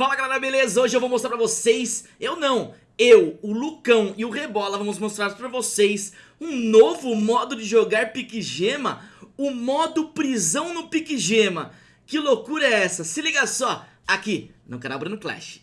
Fala galera, beleza? Hoje eu vou mostrar pra vocês, eu não, eu, o Lucão e o Rebola vamos mostrar pra vocês um novo modo de jogar Pique Gema, o modo prisão no Pique Gema. Que loucura é essa? Se liga só, aqui no canal Bruno Clash.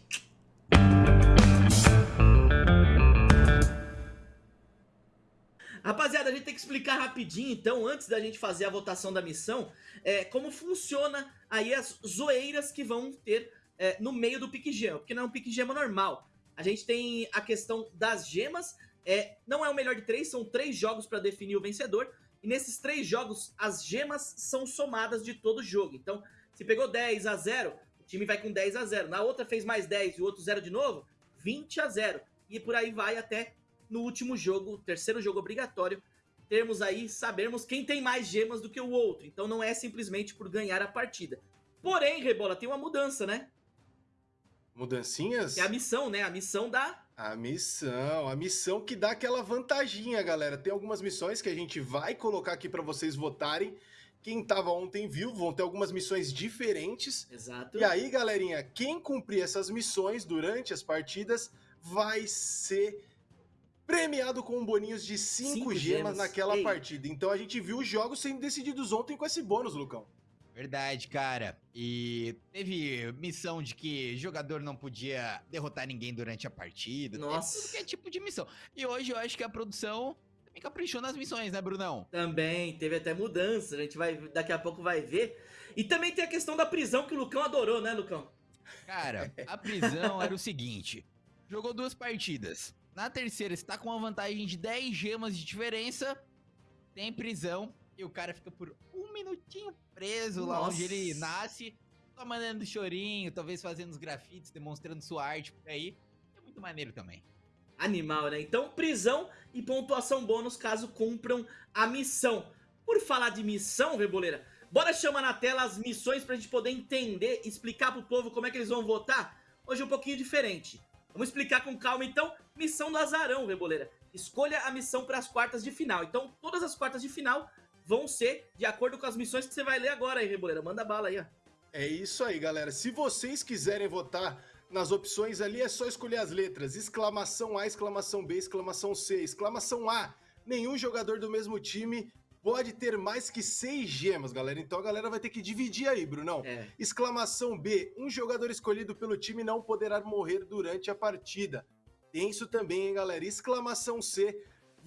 Rapaziada, a gente tem que explicar rapidinho, então, antes da gente fazer a votação da missão, é, como funciona aí as zoeiras que vão ter é, no meio do pique gema, porque não é um pique gema normal. A gente tem a questão das gemas, é, não é o melhor de três, são três jogos para definir o vencedor, e nesses três jogos as gemas são somadas de todo jogo. Então, se pegou 10 a 0, o time vai com 10 a 0. Na outra fez mais 10 e o outro 0 de novo, 20 a 0. E por aí vai até no último jogo, terceiro jogo obrigatório, termos aí, sabermos quem tem mais gemas do que o outro. Então não é simplesmente por ganhar a partida. Porém, Rebola, tem uma mudança, né? Mudancinhas? É a missão, né? A missão da... A missão, a missão que dá aquela vantaginha, galera. Tem algumas missões que a gente vai colocar aqui para vocês votarem. Quem tava ontem viu, vão ter algumas missões diferentes. Exato. E aí, galerinha, quem cumprir essas missões durante as partidas vai ser premiado com boninhos de 5 gemas, gemas naquela Ei. partida. Então a gente viu os jogos sendo decididos ontem com esse bônus, Lucão. Verdade, cara. E teve missão de que jogador não podia derrotar ninguém durante a partida. Nossa. Tudo que é tipo de missão. E hoje eu acho que a produção também caprichou nas missões, né, Brunão? Também, teve até mudança. A gente vai, daqui a pouco vai ver. E também tem a questão da prisão que o Lucão adorou, né, Lucão? Cara, a prisão era o seguinte: jogou duas partidas. Na terceira, está com uma vantagem de 10 gemas de diferença. Tem prisão. E o cara fica por um minutinho preso Nossa. lá onde ele nasce. Só mandando chorinho, talvez fazendo os grafites, demonstrando sua arte por aí. É muito maneiro também. Animal, né? Então, prisão e pontuação bônus caso cumpram a missão. Por falar de missão, Reboleira, bora chamar na tela as missões pra gente poder entender, explicar pro povo como é que eles vão votar. Hoje é um pouquinho diferente. Vamos explicar com calma então. Missão do azarão, Reboleira. Escolha a missão para as quartas de final. Então, todas as quartas de final vão ser de acordo com as missões que você vai ler agora aí, Reboleira. Manda bala aí, ó. É isso aí, galera. Se vocês quiserem votar nas opções ali, é só escolher as letras. Exclamação A, exclamação B, exclamação C, exclamação A. Nenhum jogador do mesmo time pode ter mais que seis gemas, galera. Então a galera vai ter que dividir aí, Brunão. É. Exclamação B, um jogador escolhido pelo time não poderá morrer durante a partida. Tem isso também, hein, galera. Exclamação C,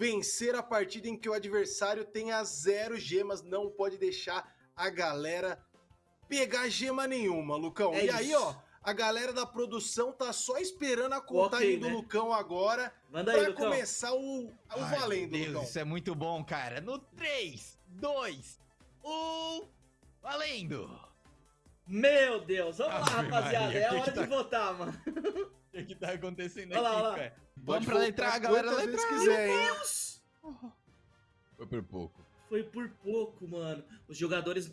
vencer a partida em que o adversário tenha zero gemas, não pode deixar a galera pegar gema nenhuma, Lucão. É e isso. aí, ó, a galera da produção tá só esperando a contagem okay, do né? Lucão agora Manda aí, pra Lucão. começar o, o Ai, valendo, Deus, Lucão. Isso é muito bom, cara. No 3, 2, 1, valendo! Meu Deus, vamos Ave lá, rapaziada. Maria, é a hora tá... de votar, mano. O que, que tá acontecendo olha aqui, lá, cara? Vamos pra letra A, galera. Letra A. Quiser, Meu Deus! Foi por pouco. Foi por pouco, mano. Os jogadores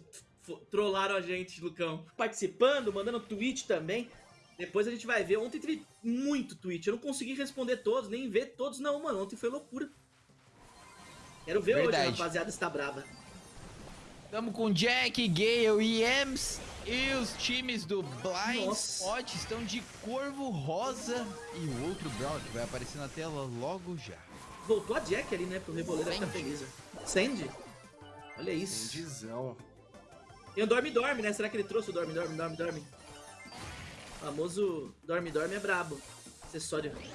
trollaram a gente, Lucão. Participando, mandando tweet também. Depois a gente vai ver. Ontem teve muito tweet. Eu não consegui responder todos, nem ver todos, não, mano. Ontem foi loucura. Quero ver Verdade. hoje, rapaziada está brava. Tamo com Jack, Gale e Ems. E os times do Blind Nossa. Spot estão de Corvo Rosa e o outro Brown que vai aparecer na tela logo já. Voltou a Jack ali, né? Pro Reboleiro ficar feliz. Sandy? Olha isso. Sandyzão. Tem o Dorme Dorme, né? Será que ele trouxe o Dorme Dorme Dorme Dorme? O famoso Dorme Dorme é brabo. Acessório. Vamos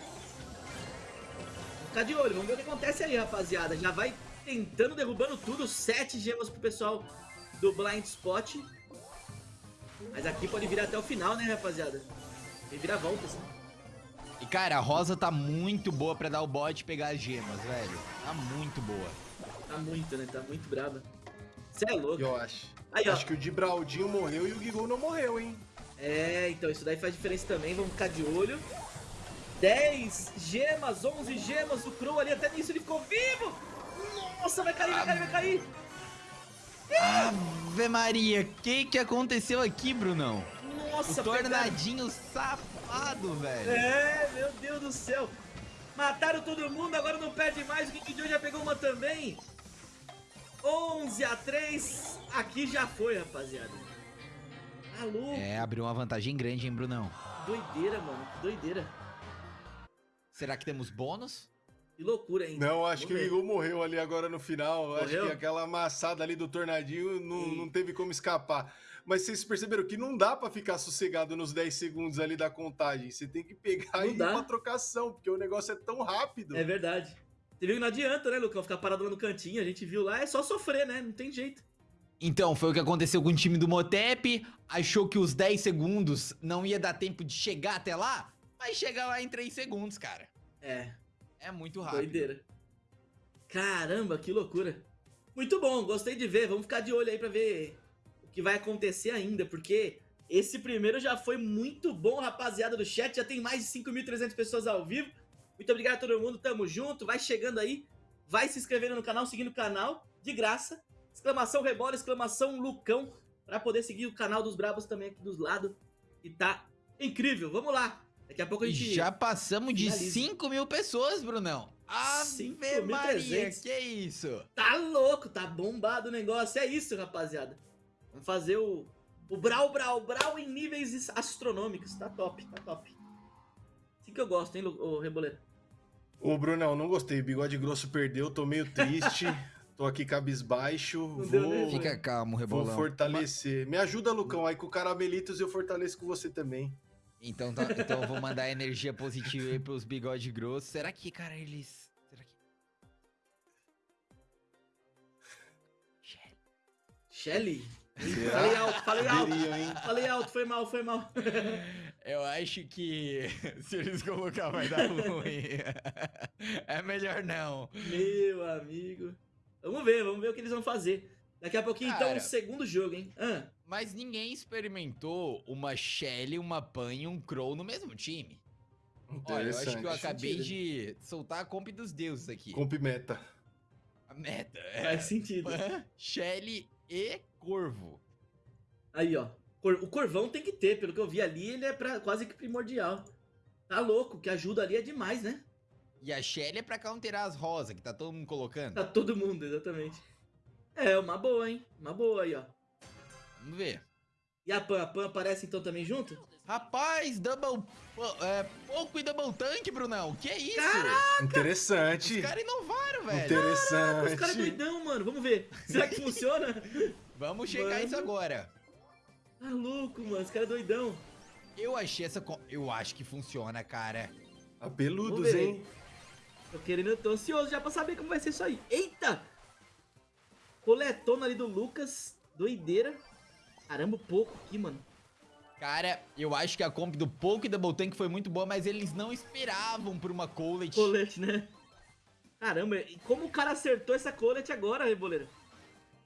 ficar de olho, vamos ver o que acontece aí, rapaziada. Já vai tentando, derrubando tudo. Sete gemas pro pessoal do Blind Spot. Mas aqui pode virar até o final, né, rapaziada? Tem vira-voltas. E, cara, a Rosa tá muito boa pra dar o bot e pegar as gemas, velho. Tá muito boa. Tá muito, né? Tá muito brava. Você é louco. Eu acho. Aí, acho que o Dibraldinho morreu e o Gigol não morreu, hein? É, então isso daí faz diferença também. Vamos ficar de olho. 10 gemas, 11 gemas. O Crow ali até nisso ele ficou vivo. Nossa, vai cair, vai cair, vai cair. Ave Maria, o que que aconteceu aqui, Brunão? Nossa, o tornadinho pegaram. safado, velho. É, meu Deus do céu. Mataram todo mundo, agora não perde mais. O King Joe já pegou uma também. 11 a 3. Aqui já foi, rapaziada. Maluco. É, abriu uma vantagem grande, hein, Brunão? Doideira, mano. Doideira. Será que temos bônus? Que loucura, hein? Não, acho que o. Igor morreu ali agora no final. Acho Morreu? que aquela amassada ali do tornadinho não, não teve como escapar. Mas vocês perceberam que não dá pra ficar sossegado nos 10 segundos ali da contagem. Você tem que pegar Não e ir dá. pra trocação, porque o negócio é tão rápido. É verdade. Você viu que não adianta, né, Lucão? Ficar parado lá no cantinho. A gente viu lá, é só sofrer, né? Não tem jeito. Então, foi o que aconteceu com o time do Motep. Achou que os 10 segundos não ia dar tempo de chegar até lá, mas chega lá em 3 segundos, cara. É, É muito rápido. doideira. Caramba, que loucura. Muito bom, gostei de ver. Vamos ficar de olho aí pra ver o que vai acontecer ainda, porque esse primeiro já foi muito bom, rapaziada do chat. Já tem mais de 5.300 pessoas ao vivo. Muito obrigado a todo mundo, tamo junto. Vai chegando aí, vai se inscrevendo no canal, seguindo o canal, de graça. Exclamação Rebola, exclamação Lucão, pra poder seguir o canal dos Brabos também aqui dos lados. E tá incrível, vamos lá. Daqui a pouco a gente... já passamos de finaliza. 5 mil pessoas, Brunão. Ave 5.300. Maria, que isso? Tá louco, tá bombado o negócio. É isso, rapaziada. Vamos fazer o, o Brau, Brau, Brau em níveis astronômicos. Tá top, tá top. Assim que eu gosto, hein, ô Reboleiro? Ô, Brunão, não gostei. Bigode grosso perdeu, tô meio triste. tô aqui cabisbaixo. Não deu nem- Vou, Fica calmo, vou Rebolão. fortalecer. Me ajuda, Lucão, aí com o Caramelitos eu fortaleço com você também. Então, tá, então eu vou mandar energia positiva aí pros bigode grossos. Será que, cara, eles. Será que. Shelly. Shelly? Falei alto, falei alto. Hein? Falei alto, foi mal, foi mal. Eu acho que se eles colocar vai dar ruim. é melhor não. Meu amigo. Vamos ver, vamos ver o que eles vão fazer. Daqui a pouquinho, então, Cara. o segundo jogo, hein? Ah, Mas ninguém experimentou uma Shelly, uma Pan e um Crow no mesmo time. Olha, eu acho que eu acabei sentido. de soltar a comp dos deuses aqui. Comp meta. A meta é faz sentido. Pan, Shelly e Corvo. Aí, ó. Cor- O Corvão tem que ter, pelo que eu vi ali, ele é pra, quase que primordial. Tá louco, que ajuda ali é demais, né? E a Shelly é pra counterar as rosas, que tá todo mundo colocando. Tá todo mundo, exatamente. É, uma boa, hein? Uma boa aí, ó. Vamos ver. E a Pan? A Pan aparece então também junto? Rapaz, double... É, pouco e double tank, Brunão. Que é isso? Interessante. Os caras inovaram, velho. Interessante. Os caras é doidão, mano. Vamos ver. Será que funciona? Vamos chegar a isso Mano. agora. Tá louco, mano. Os caras é doidão. Eu achei essa... Eu acho que funciona, cara. Apeludos, Vamos ver. hein? Tô querendo, eu tô ansioso já pra saber como vai ser isso aí. Eita! Coletona ali do Lucas. Doideira. Caramba, pouco aqui, mano. Cara, eu acho que a comp do Poke e Double Tank foi muito boa, mas eles não esperavam por uma Colette. Colete, né? Caramba, e como o cara acertou essa colete agora, Reboleiro?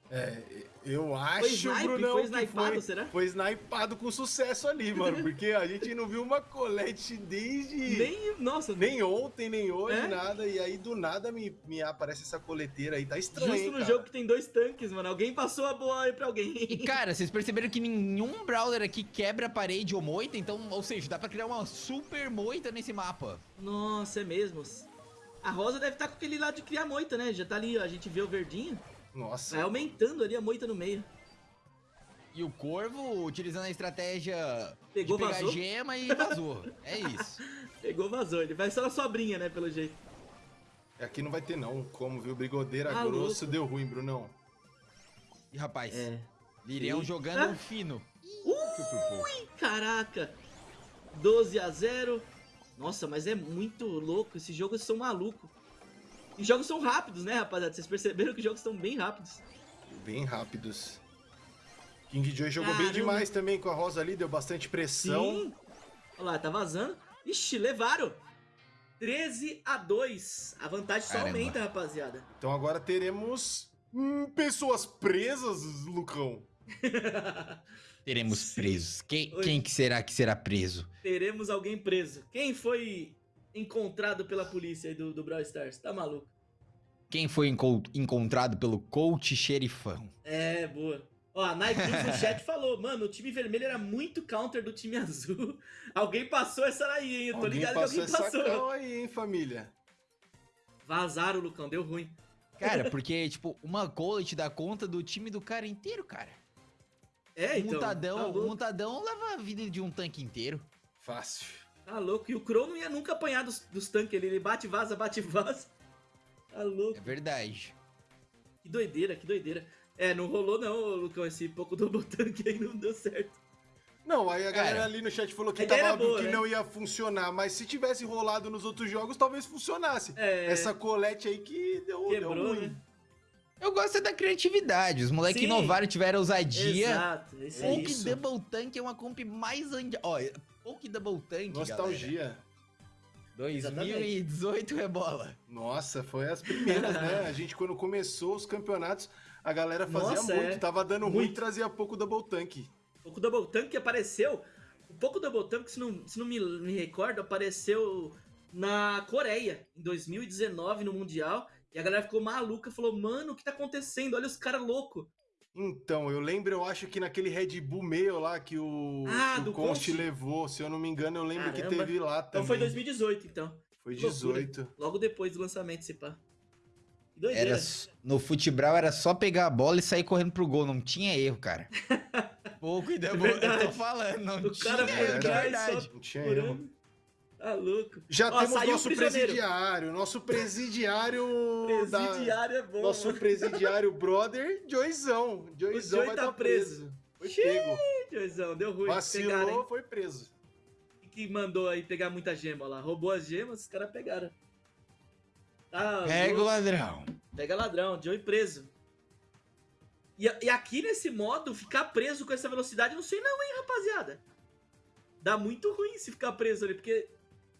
É, eu Foi acho, snipe? Brunão, Foi que snipado, foi, será? foi snipado com sucesso ali, mano. Porque a gente não viu uma colete desde... Nem, nossa, Nem ontem, nem hoje, É? nada. E aí, do nada, me, me aparece essa coleteira aí. Tá estranho, justo hein, no cara? jogo que tem dois tanques, mano. Alguém passou a bola aí pra alguém. E cara, vocês perceberam que nenhum brawler aqui quebra a parede ou moita, então, ou seja, dá pra criar uma super moita nesse mapa. Nossa, é mesmo. A Rosa deve estar com aquele lado de criar moita, né? Já tá ali, ó, a gente vê o verdinho. Nossa. Vai aumentando ali a moita no meio. E o Corvo, utilizando a estratégia Pegou, de pegar vazou? gema e vazou. é isso. Pegou, vazou. Ele vai só na sobrinha, né? Pelo jeito. Aqui não vai ter, não. Como, viu? Brigadeira Ah, grosso louco. deu ruim, Brunão. E rapaz, É. Lirião Eita. jogando um fino. Ui, caraca. 12 a 0. Nossa, mas é muito louco. Esses jogos são malucos. E jogos são rápidos, né, rapaziada? Vocês perceberam que os jogos são bem rápidos. Bem rápidos. King Joy jogou bem Caramba. demais também com a Rosa ali, deu bastante pressão. Sim. Olha lá, tá vazando. Ixi, levaram. 13 a 2. A vantagem só Caramba. aumenta, rapaziada. Então agora teremos hum, pessoas presas, Lucão. Teremos Sim. presos. Quem, Oi. quem que será que será preso? Teremos alguém preso. Quem foi encontrado pela polícia aí do, do Brawl Stars? Tá maluco? Quem foi enco- encontrado pelo coach xerifão? É, boa. Ó, a Nike no chat falou, mano, o time vermelho era muito counter do time azul. Alguém passou essa aí, hein? Eu tô Alguém ligado que alguém essa passou. cal aí, hein, família? Vazaram, Lucão, deu ruim. Cara, porque, tipo, uma collet dá conta do time do cara inteiro, cara. É, o então. Mutadão, tá, louco, Mutadão leva a vida de um tanque inteiro. Fácil. Tá louco. E o Crow não ia nunca apanhar dos, dos tanques ali. Ele bate, vaza, bate, vaza. Tá louco. É verdade. Que doideira, que doideira. É, não rolou não, Lucão. Esse pouco double tank aí não deu certo. Não, aí a galera Cara, ali no chat falou que tava era boa, que né? não ia funcionar, mas se tivesse rolado nos outros jogos, talvez funcionasse. É, Essa colete aí que deu, quebrou, deu ruim. né? Eu gosto é da criatividade. Os moleques inovaram, tiveram ousadia. Exato, esse é Poke isso. Double Tank é uma comp mais. Ó, Poke Double Tank, galera. Nostalgia. 2018 rebola. Nossa, foi as primeiras, né? A gente, quando começou os campeonatos, a galera fazia Nossa, muito. é. Tava dando ruim Muito. e trazia pouco double tank. O pouco double tank apareceu. O pouco double tank, se não, se não me, me recordo, apareceu na Coreia, em 2019, no Mundial. E a galera ficou maluca, falou, mano, o que tá acontecendo? Olha os caras loucos. Então, eu lembro, eu acho que naquele Red Bull meio lá que o, Ah, que o do Const Const. levou, se eu não me engano, eu lembro que Caramba. teve lá Então também. foi 2018, então. Foi Que loucura. 18. Logo depois do lançamento, se pá. Que doideira. Era, no futebol era só pegar a bola e sair correndo pro gol. Não tinha erro, cara. Pouco e Double. eu tô falando, não O tinha cara foi atrás verdade. só Não tinha erro. Tá louco. Já Ó, temos nosso presidiário, nosso presidiário da- Presidiário é bom, nosso mano. presidiário brother, Joizão. Joizão vai tá tá preso. Foi Xiii, pego. Joizão, deu ruim. Vacilou, Pegaram, hein? foi preso. que mandou aí pegar muita gema lá. Roubou as gemas, os caras pegaram. Tá, Pega o ladrão. Pega ladrão, Joey preso. E, e aqui nesse modo, ficar preso com essa velocidade, não sei não, hein, rapaziada. Dá muito ruim se ficar preso ali, porque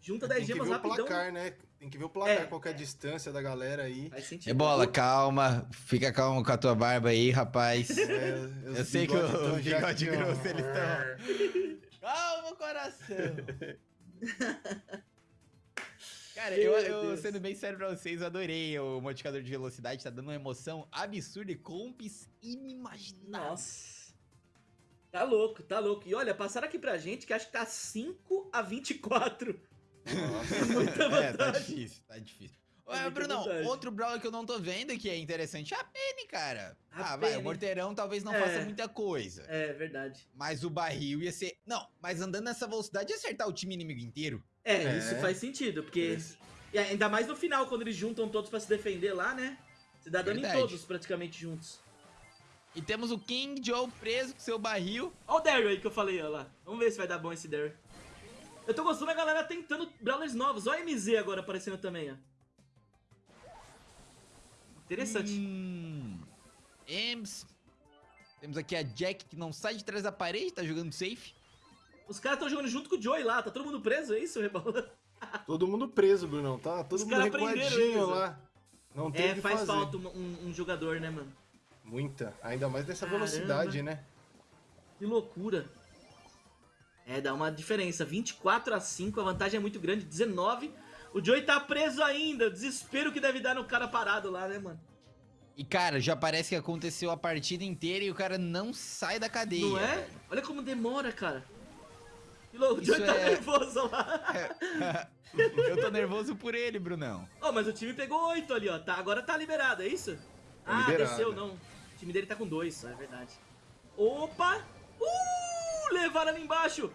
junta 10 Tem que gemas ver o rapidão. placar, né? Tem que ver o placar, É, qual que é a distância da galera aí. Faz sentido. Rebola, calma. Fica calmo com a tua barba aí, rapaz. É, Eu sei que o tão já bigode ó. grosso eles estão. Calma, coração. Cara, eu, eu, sendo bem sério pra vocês, eu adorei o modificador de velocidade, tá dando uma emoção absurda e comps inimagináveis. Nossa. Tá louco, tá louco. E olha, passaram aqui pra gente que acho que tá 5 a 24. Nossa. É, tá difícil, tá difícil. É Ué, Brunão, vantagem. outro brawler que eu não tô vendo que é interessante é a Penny, cara. A ah, vai, Penny. o Morteirão talvez não É. faça muita coisa. É, verdade. Mas o barril ia ser. Não, mas andando nessa velocidade ia acertar o time inimigo inteiro. É, É. isso faz sentido, porque. E ainda mais no final, quando eles juntam todos pra se defender lá, né? Você dá dano em Verdade. todos praticamente juntos. E temos o King Joe preso com seu barril. Olha o Daryl aí que eu falei, ó lá. Vamos ver se vai dar bom esse Daryl. Eu tô gostando da galera tentando Brawlers novos. Olha a MZ agora aparecendo também, ó. Interessante. Hum, Ems. Temos aqui a Jack que não sai de trás da parede, tá jogando safe. Os caras estão jogando junto com o Joey lá. Tá todo mundo preso, é isso, Rebola? Todo mundo preso, Brunão. Tá todo Os mundo recuadinho eles, ó. lá. Não tem É, que faz fazer. falta um, um- um jogador, né, mano? Muita. Ainda mais nessa Caramba. velocidade, né? Que loucura. É, dá uma diferença. 24 a 5, a vantagem é muito grande. 19. O Joey tá preso ainda. Desespero que deve dar no cara parado lá, né, mano? E cara, já parece que aconteceu a partida inteira e o cara não sai da cadeia. Não é? Olha como demora, cara. O Isso Joey tá é- nervoso lá. Eu tô nervoso por ele, Brunão. Ó, mas o time pegou 8 ali, ó. Tá, agora tá liberado, é isso? ah, liberado. desceu, não. O time dele tá com 2 só, é verdade. Opa! Uh! Levaram ali embaixo!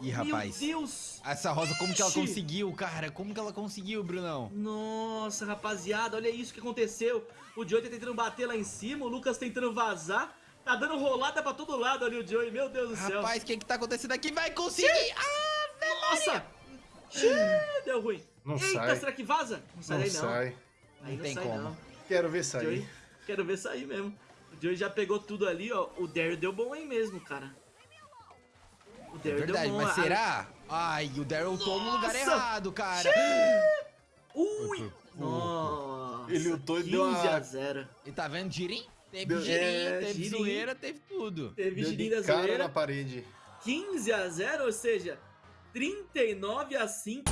Ih, rapaz. Meu Deus! Essa rosa, como que ela Ixi. conseguiu, cara? Como que ela conseguiu, Brunão? Nossa, rapaziada, olha isso que aconteceu. O Joey tá tentando bater lá em cima, o Lucas tentando vazar. Tá dando rolada pra todo lado ali o Joey, meu Deus do céu. Rapaz, o que que tá acontecendo aqui? Vai conseguir! Ah, Nossa! Xiii, deu ruim. Não Eita, sai. será que vaza? Não sai Não daí não. sai. Aí Não não tem sai como. não. Quero ver sair. Joey, quero ver sair mesmo. O Joey já pegou tudo ali, ó. O Daryl deu bom aí mesmo, cara. O é Daryl verdade, deu mas será? Ai, o Daryl tô no lugar errado, cara. Ui! Nossa! Ele lutou e 15 deu uma- a 0. E tá vendo girim? Teve Deu- girim, É, teve girim. zoeira, teve tudo. Teve Deu de da cara zoeira. na parede. 15 a 0, ou seja, 39 a 5.